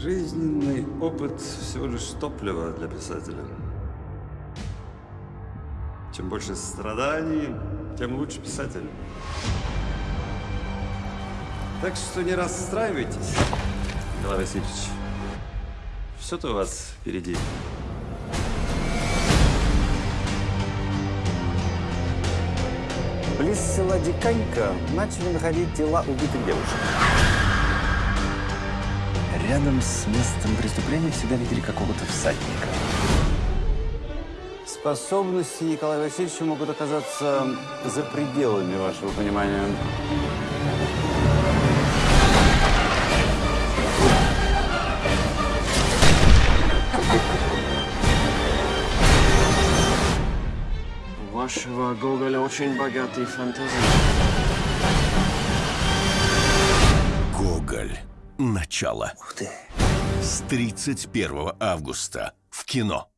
Жизненный опыт всего лишь топливо для писателя. Чем больше страданий, тем лучше писатель. Так что не расстраивайтесь, Николай Васильевич. Все-то у вас впереди. Близ села Диканька начали находить тела убитых девушек. Рядом с местом преступления всегда видели какого-то всадника. Способности Николая Васильевича могут оказаться за пределами вашего понимания. У вашего Гоголя очень богатые фантазии. Начало. Ух ты. С 31 августа в кино.